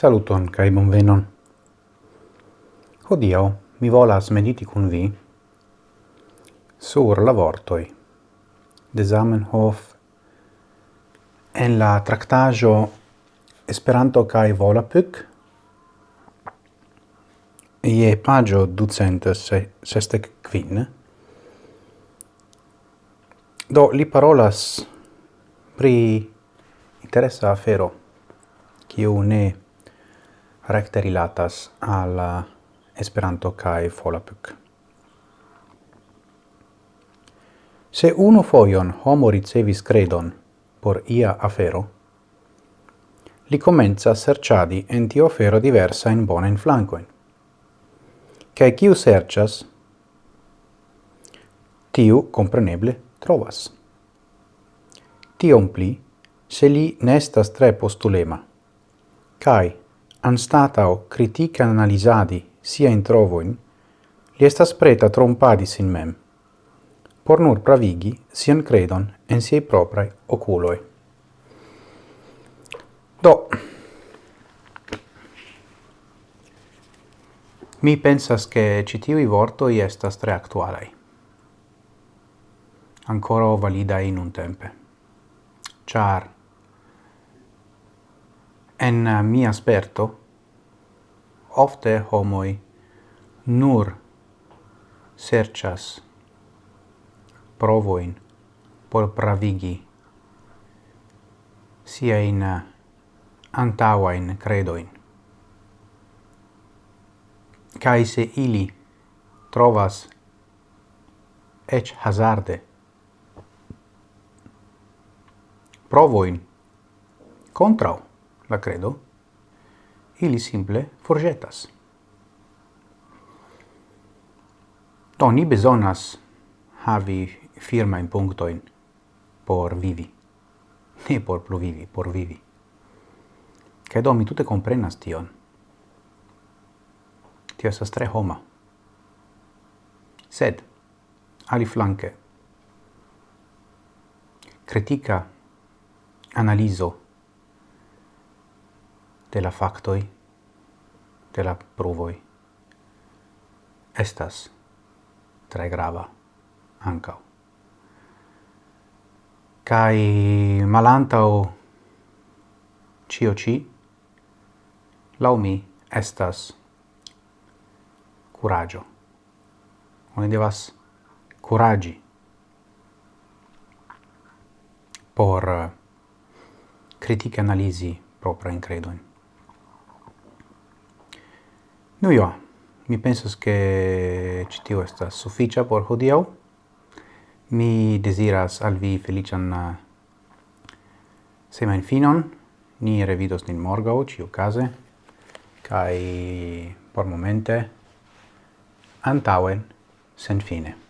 Saluton kai bonvenon. Hodiaŭ mi volas mediti kun vi sur la vortoj de Zamenhof en la traktaĵo Esperanto kaj Volapük je paĝo 265. Do li parolas pri interesa afero kiu ne recte rilatas al uh, Esperanto kai Volapük. Se unu foion homo ricevis credon por ia afero, li comenza serciadi en tio fero diversa in bona in flancoin. Cae ciu sercias, tiu compreneble trovas. Tion pli, se li nestas tre postulema, cae anstatau critica analisadi sia in trovoin, li estas preta trompadi sin mem, por nur pravigi sian credon en siei proprae oculoi. Do, mi pensas che citivi vortoi estas tre actualai, ancora validai in un tempe, char En eh, mia sperto ofte homoi nur serchas provoin por pravigi siain eh, antauain credoin. kai se ili trovas ec hazarde provoin contrao la credo, ili simple forgetas. Do ni besonas havi firmain punctoin por vivi. Ne por pluvivi, por vivi. Credo mi tutte comprenas tion. Tio esas tre homa. Sed, ali flanque, critica analizo de la factoi, de la pruvoi, estas tre grava ancau. Cai malantau cio ci, lau mi, estas curagio. Oni devas curagi por critica analisi propria in credoin. Nu io, mi pensas che citio sta sufficia por hodiau. Mi desiras al vi felician uh, semain finon. Ni revidos nin morgau, ciu case. kai por momente, antauen, sen fine.